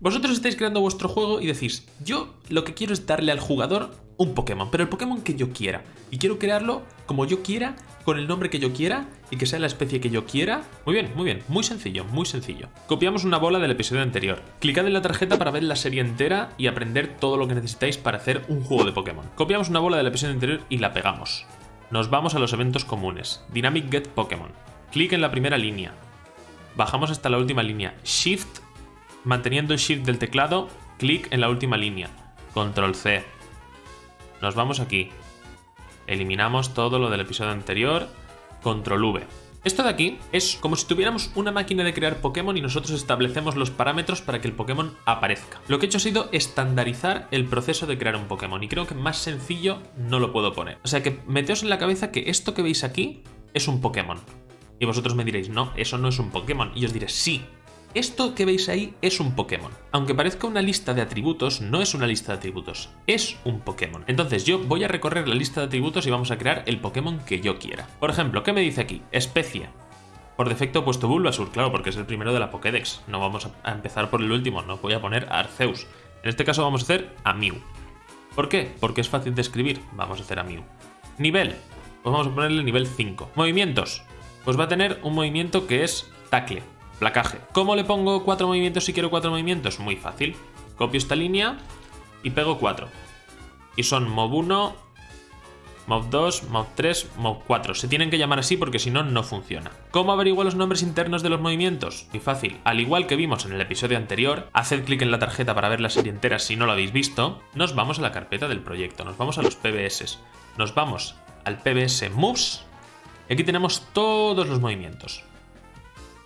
Vosotros estáis creando vuestro juego y decís, yo lo que quiero es darle al jugador un Pokémon, pero el Pokémon que yo quiera. Y quiero crearlo como yo quiera, con el nombre que yo quiera y que sea la especie que yo quiera. Muy bien, muy bien, muy sencillo, muy sencillo. Copiamos una bola del episodio anterior. Clicad en la tarjeta para ver la serie entera y aprender todo lo que necesitáis para hacer un juego de Pokémon. Copiamos una bola del episodio anterior y la pegamos. Nos vamos a los eventos comunes. Dynamic Get Pokémon. Clic en la primera línea. Bajamos hasta la última línea. Shift, manteniendo el Shift del teclado, clic en la última línea. Control C. Nos vamos aquí. Eliminamos todo lo del episodio anterior. Control V. Esto de aquí es como si tuviéramos una máquina de crear Pokémon y nosotros establecemos los parámetros para que el Pokémon aparezca. Lo que he hecho ha sido estandarizar el proceso de crear un Pokémon y creo que más sencillo no lo puedo poner. O sea que meteos en la cabeza que esto que veis aquí es un Pokémon. Y vosotros me diréis, no, eso no es un Pokémon. Y os diré, sí, esto que veis ahí es un Pokémon. Aunque parezca una lista de atributos, no es una lista de atributos, es un Pokémon. Entonces yo voy a recorrer la lista de atributos y vamos a crear el Pokémon que yo quiera. Por ejemplo, ¿qué me dice aquí? Especie. Por defecto he puesto Bulbasur, claro, porque es el primero de la Pokédex. No vamos a empezar por el último, no voy a poner Arceus. En este caso vamos a hacer a Mew. ¿Por qué? Porque es fácil de escribir. Vamos a hacer a Mew. Nivel. Pues vamos a ponerle nivel 5. Movimientos pues va a tener un movimiento que es tacle, placaje. ¿Cómo le pongo cuatro movimientos si quiero cuatro movimientos? Muy fácil. Copio esta línea y pego cuatro. Y son Mov 1, Mov 2, Mov 3, Mov 4. Se tienen que llamar así porque si no, no funciona. ¿Cómo averiguo los nombres internos de los movimientos? Muy fácil. Al igual que vimos en el episodio anterior, haced clic en la tarjeta para ver la serie entera si no lo habéis visto. Nos vamos a la carpeta del proyecto, nos vamos a los PBS. Nos vamos al PBS Moves aquí tenemos todos los movimientos.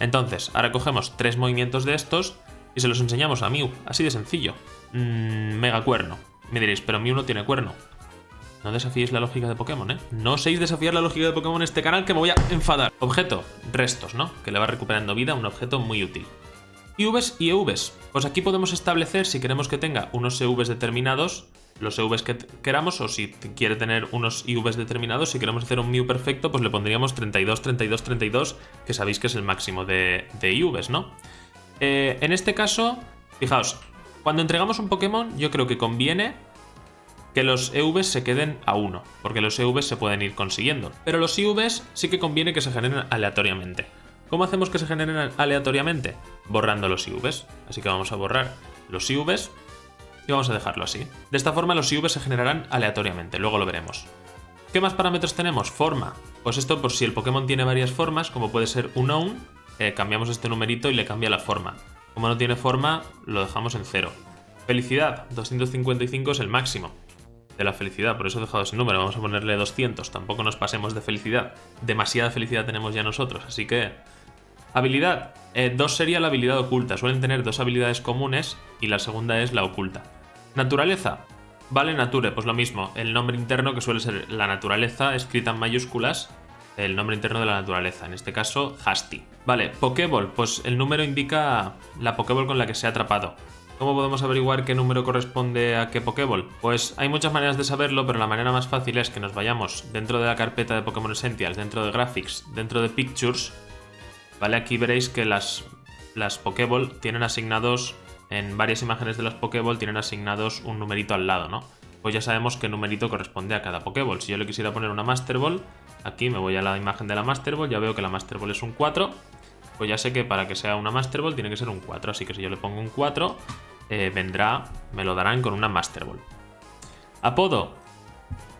Entonces, ahora cogemos tres movimientos de estos y se los enseñamos a Mew, así de sencillo. Mm, mega cuerno. Me diréis, pero Mew no tiene cuerno. No desafíéis la lógica de Pokémon, ¿eh? No seis desafiar la lógica de Pokémon en este canal que me voy a enfadar. Objeto, restos, ¿no? Que le va recuperando vida, un objeto muy útil. IVs y EVs. Pues aquí podemos establecer si queremos que tenga unos EVs determinados los EVs que queramos o si quiere tener unos IVs determinados, si queremos hacer un Mew perfecto, pues le pondríamos 32, 32, 32, que sabéis que es el máximo de, de IVs, ¿no? Eh, en este caso, fijaos, cuando entregamos un Pokémon yo creo que conviene que los EVs se queden a 1, porque los EVs se pueden ir consiguiendo. Pero los IVs sí que conviene que se generen aleatoriamente. ¿Cómo hacemos que se generen aleatoriamente? Borrando los IVs. Así que vamos a borrar los IVs y vamos a dejarlo así. De esta forma los IVs se generarán aleatoriamente, luego lo veremos. ¿Qué más parámetros tenemos? Forma. Pues esto por si el Pokémon tiene varias formas, como puede ser un own, eh, cambiamos este numerito y le cambia la forma. Como no tiene forma, lo dejamos en cero. Felicidad, 255 es el máximo de la felicidad, por eso he dejado ese número, vamos a ponerle 200, tampoco nos pasemos de felicidad. Demasiada felicidad tenemos ya nosotros, así que Habilidad. Eh, sería la habilidad oculta. Suelen tener dos habilidades comunes y la segunda es la oculta. Naturaleza. Vale, nature, pues lo mismo. El nombre interno que suele ser la naturaleza, escrita en mayúsculas, el nombre interno de la naturaleza. En este caso, Hasty. Vale, Pokéball. Pues el número indica la Pokéball con la que se ha atrapado. ¿Cómo podemos averiguar qué número corresponde a qué Pokéball? Pues hay muchas maneras de saberlo, pero la manera más fácil es que nos vayamos dentro de la carpeta de Pokémon Essentials, dentro de Graphics, dentro de Pictures, ¿vale? Aquí veréis que las, las Pokéball tienen asignados, en varias imágenes de las Pokéball tienen asignados un numerito al lado, ¿no? Pues ya sabemos qué numerito corresponde a cada Pokéball. Si yo le quisiera poner una Master Ball, aquí me voy a la imagen de la Master Ball, ya veo que la Master Ball es un 4, pues ya sé que para que sea una Master Ball tiene que ser un 4, así que si yo le pongo un 4, eh, vendrá, me lo darán con una Master Ball. Apodo,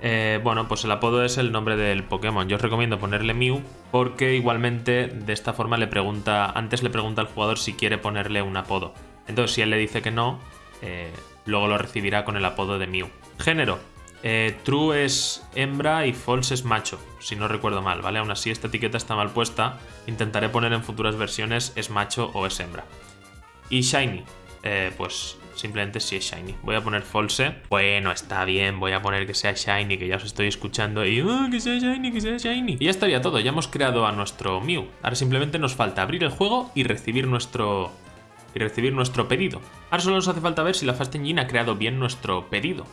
eh, bueno, pues el apodo es el nombre del Pokémon. Yo os recomiendo ponerle Mew porque igualmente de esta forma le pregunta, antes le pregunta al jugador si quiere ponerle un apodo. Entonces si él le dice que no, eh, luego lo recibirá con el apodo de Mew. Género. Eh, true es hembra y false es macho, si no recuerdo mal, ¿vale? Aún así esta etiqueta está mal puesta. Intentaré poner en futuras versiones es macho o es hembra. Y Shiny. pues simplemente si es Shiny. Voy a poner false. Bueno, está bien, voy a poner que sea Shiny, que ya os estoy escuchando y ah, que sea Shiny, que sea Shiny. Y ya estaría todo, ya hemos creado a nuestro Mew. Ahora simplemente nos falta abrir el juego y recibir nuestro y recibir nuestro pedido. Ahora solo nos hace falta ver si la Fast Engine ha creado bien nuestro pedido.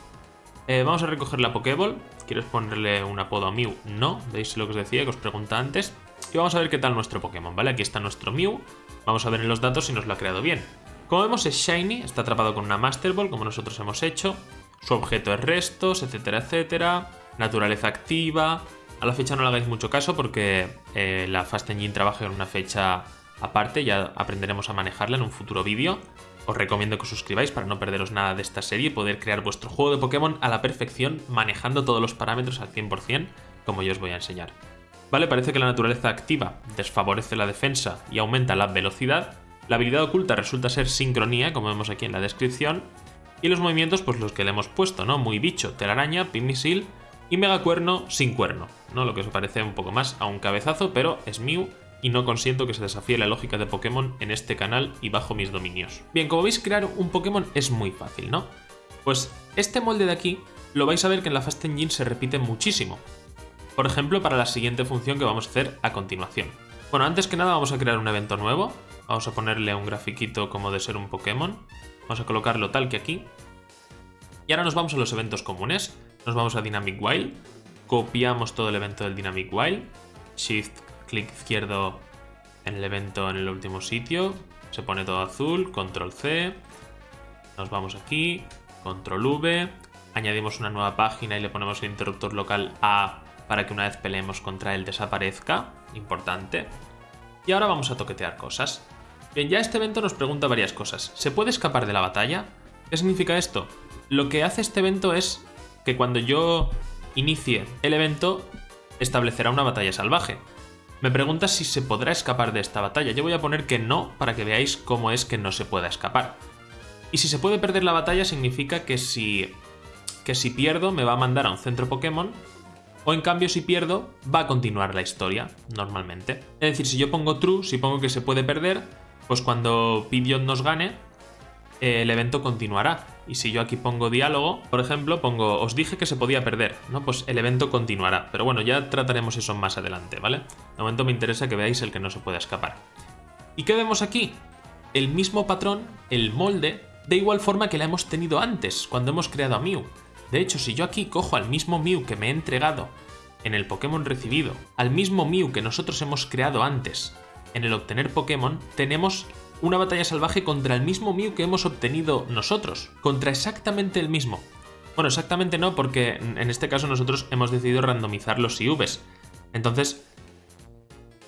Eh, vamos a recoger la Pokéball. ¿Quieres ponerle un apodo a Mew? No. ¿Veis lo que os decía, que os pregunta antes? Y vamos a ver qué tal nuestro Pokémon, ¿vale? Aquí está nuestro Mew. Vamos a ver en los datos si nos lo ha creado bien. Como vemos es Shiny, está atrapado con una Master Ball, como nosotros hemos hecho. Su objeto es restos, etcétera, etcétera. Naturaleza activa. A la fecha no le hagáis mucho caso porque eh, la Fast Engine trabaja en una fecha aparte, ya aprenderemos a manejarla en un futuro vídeo. Os recomiendo que os suscribáis para no perderos nada de esta serie y poder crear vuestro juego de Pokémon a la perfección, manejando todos los parámetros al 100%, como yo os voy a enseñar. Vale, parece que la naturaleza activa desfavorece la defensa y aumenta la velocidad. La habilidad oculta resulta ser sincronía, como vemos aquí en la descripción. Y los movimientos, pues los que le hemos puesto, ¿no? Muy bicho, telaraña, pimisil y megacuerno sin cuerno, ¿no? Lo que os parece un poco más a un cabezazo, pero es Mew y no consiento que se desafíe la lógica de Pokémon en este canal y bajo mis dominios. Bien, como veis crear un Pokémon es muy fácil, ¿no? Pues este molde de aquí lo vais a ver que en la Fast Engine se repite muchísimo. Por ejemplo, para la siguiente función que vamos a hacer a continuación. Bueno, antes que nada vamos a crear un evento nuevo. Vamos a ponerle un grafiquito como de ser un Pokémon. Vamos a colocarlo tal que aquí. Y ahora nos vamos a los eventos comunes. Nos vamos a Dynamic Wild. Copiamos todo el evento del Dynamic Wild. Shift clic izquierdo en el evento en el último sitio, se pone todo azul, control C, nos vamos aquí, control V, añadimos una nueva página y le ponemos el interruptor local A para que una vez peleemos contra él desaparezca, importante. Y ahora vamos a toquetear cosas. Bien, ya este evento nos pregunta varias cosas. ¿Se puede escapar de la batalla? ¿Qué significa esto? Lo que hace este evento es que cuando yo inicie el evento, establecerá una batalla salvaje. Me pregunta si se podrá escapar de esta batalla. Yo voy a poner que no para que veáis cómo es que no se pueda escapar. Y si se puede perder la batalla significa que si, que si pierdo me va a mandar a un centro Pokémon o en cambio si pierdo va a continuar la historia normalmente. Es decir, si yo pongo true, si pongo que se puede perder, pues cuando Pidgeot nos gane, el evento continuará. Y si yo aquí pongo diálogo, por ejemplo, pongo os dije que se podía perder, ¿no? Pues el evento continuará. Pero bueno, ya trataremos eso más adelante, ¿vale? De momento me interesa que veáis el que no se puede escapar. ¿Y qué vemos aquí? El mismo patrón, el molde, de igual forma que la hemos tenido antes, cuando hemos creado a Mew. De hecho, si yo aquí cojo al mismo Mew que me he entregado en el Pokémon recibido, al mismo Mew que nosotros hemos creado antes en el obtener Pokémon, tenemos una batalla salvaje contra el mismo Mew que hemos obtenido nosotros, contra exactamente el mismo. Bueno, exactamente no, porque en este caso nosotros hemos decidido randomizar los IVs. Entonces,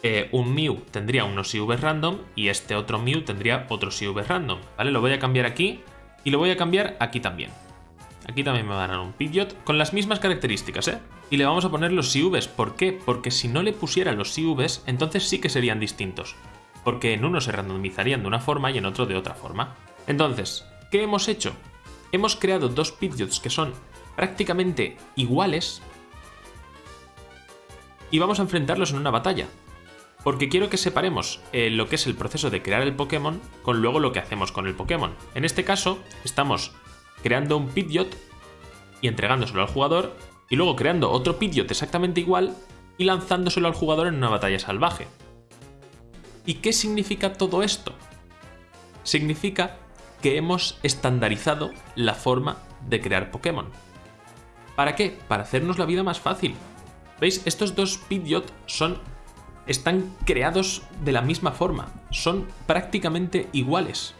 eh, un Mew tendría unos IVs random y este otro Mew tendría otros IVs random, ¿vale? Lo voy a cambiar aquí y lo voy a cambiar aquí también. Aquí también me van a dar un Pidgeot con las mismas características, ¿eh? Y le vamos a poner los IVs. ¿Por qué? Porque si no le pusiera los IVs, entonces sí que serían distintos porque en uno se randomizarían de una forma y en otro de otra forma. Entonces, ¿qué hemos hecho? Hemos creado dos Pidgeots que son prácticamente iguales y vamos a enfrentarlos en una batalla. Porque quiero que separemos eh, lo que es el proceso de crear el Pokémon con luego lo que hacemos con el Pokémon. En este caso, estamos creando un Pidgeot y entregándoselo al jugador, y luego creando otro Pidgeot exactamente igual y lanzándoselo al jugador en una batalla salvaje. ¿Y qué significa todo esto? Significa que hemos estandarizado la forma de crear Pokémon. ¿Para qué? Para hacernos la vida más fácil. ¿Veis? Estos dos Pidgeot son están creados de la misma forma, son prácticamente iguales.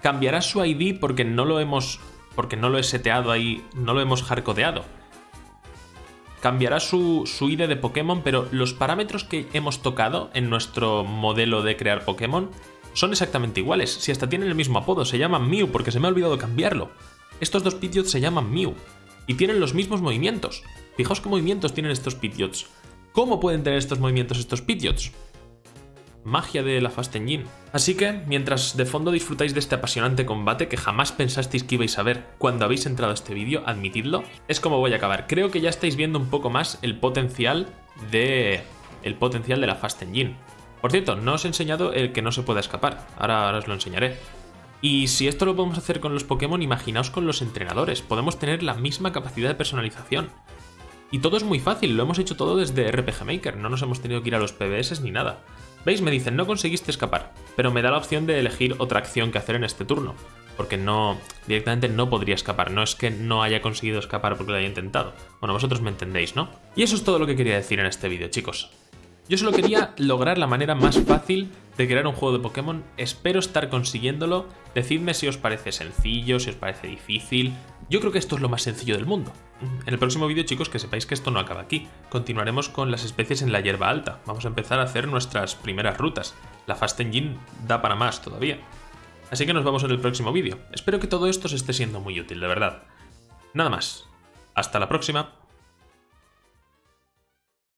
Cambiará su ID porque no lo hemos porque no lo he seteado ahí, no lo hemos hardcodeado cambiará su, ID de Pokémon, pero los parámetros que hemos tocado en nuestro modelo de crear Pokémon son exactamente iguales. Si hasta tienen el mismo apodo, se llaman Mew porque se me ha olvidado cambiarlo. Estos dos Pidgeots se llaman Mew y tienen los mismos movimientos. Fijaos qué movimientos tienen estos Pidgeots. ¿Cómo pueden tener estos movimientos estos Pidgeots? Magia de la Fast Engine. Así que, mientras de fondo disfrutáis de este apasionante combate que jamás pensasteis que ibais a ver cuando habéis entrado a este vídeo, admitidlo, es como voy a acabar. Creo que ya estáis viendo un poco más el potencial de... el potencial de la Fast Engine. Por cierto, no os he enseñado el que no se pueda escapar, ahora, ahora os lo enseñaré. Y si esto lo podemos hacer con los Pokémon, imaginaos con los entrenadores, podemos tener la misma capacidad de personalización. Y todo es muy fácil, lo hemos hecho todo desde RPG Maker, no nos hemos tenido que ir a los PBS ni nada. ¿Veis? Me dicen, no conseguiste escapar, pero me da la opción de elegir otra acción que hacer en este turno, porque no, directamente no podría escapar, no es que no haya conseguido escapar porque lo haya intentado. Bueno, vosotros me entendéis, ¿no? Y eso es todo lo que quería decir en este vídeo, chicos. Yo solo quería lograr la manera más fácil de crear un juego de Pokémon. Espero estar consiguiéndolo. Decidme si os parece sencillo, si os parece difícil. Yo creo que esto es lo más sencillo del mundo. En el próximo vídeo, chicos, que sepáis que esto no acaba aquí. Continuaremos con las especies en la hierba alta. Vamos a empezar a hacer nuestras primeras rutas. La Fast Engine da para más todavía. Así que nos vemos en el próximo vídeo. Espero que todo esto os esté siendo muy útil, de verdad. Nada más. Hasta la próxima.